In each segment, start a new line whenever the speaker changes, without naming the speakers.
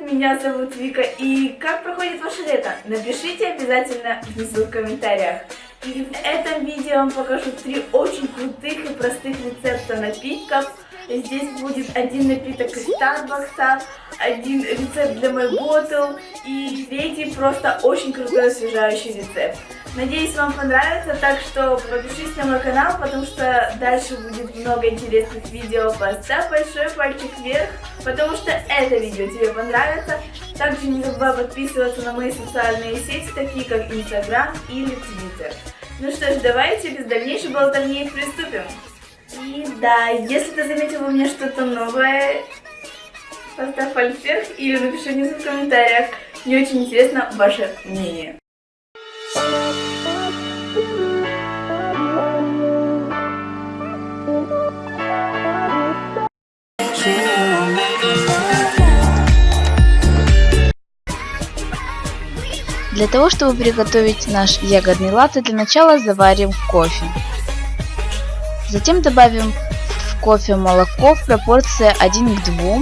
Меня зовут Вика, и как проходит ваше лето? Напишите обязательно внизу в комментариях. И в этом видео я вам покажу три очень крутых и простых рецепта напитков, Здесь будет один напиток из Starbucks, один рецепт для ботл и третий просто очень крутой освежающий рецепт. Надеюсь, вам понравится, так что подпишитесь на мой канал, потому что дальше будет много интересных видео. Поставь большой пальчик вверх, потому что это видео тебе понравится. Также не забывай подписываться на мои социальные сети, такие как Instagram или Twitter. Ну что ж, давайте без дальнейшей болтовни приступим. И да, если ты заметил у меня что-то новое, поставь вверх или напиши внизу в комментариях. Мне очень интересно ваше мнение.
Для того, чтобы приготовить наш ягодный латте, для начала заварим кофе. Затем добавим в кофе молоко в пропорции 1 к 2,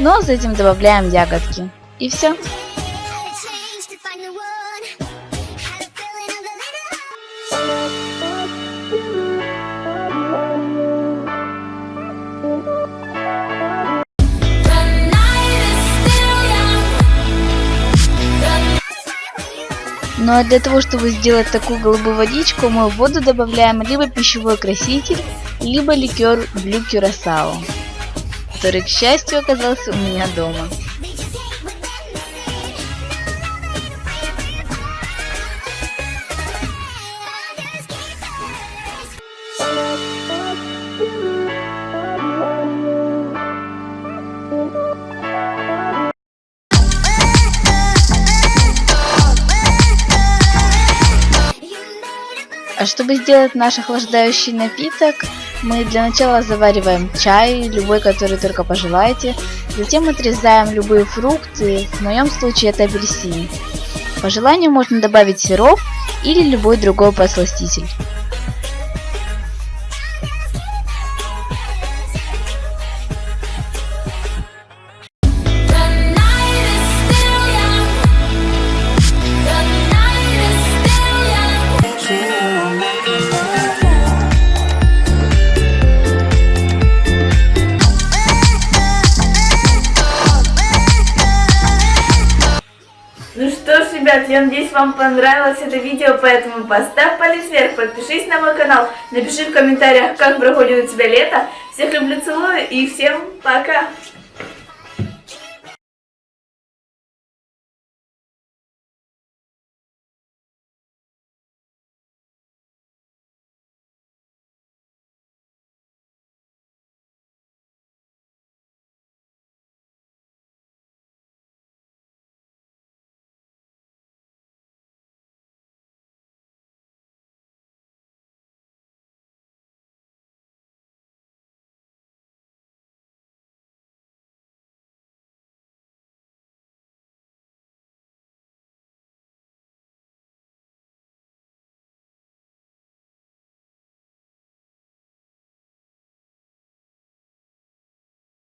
но затем добавляем ягодки. И все. Ну а для того, чтобы сделать такую голубую водичку, мы в воду добавляем либо пищевой краситель, либо ликер Блю Кюрасао, который, к счастью, оказался у меня дома. Чтобы сделать наш охлаждающий напиток, мы для начала завариваем чай, любой, который только пожелаете. Затем отрезаем любые фрукты, в моем случае это апельсин. По желанию можно добавить сироп или любой другой подсластитель.
Ребят, я надеюсь, вам понравилось это видео, поэтому поставь палец вверх, подпишись на мой канал, напиши в комментариях, как проходит у тебя лето. Всех люблю, целую и всем пока!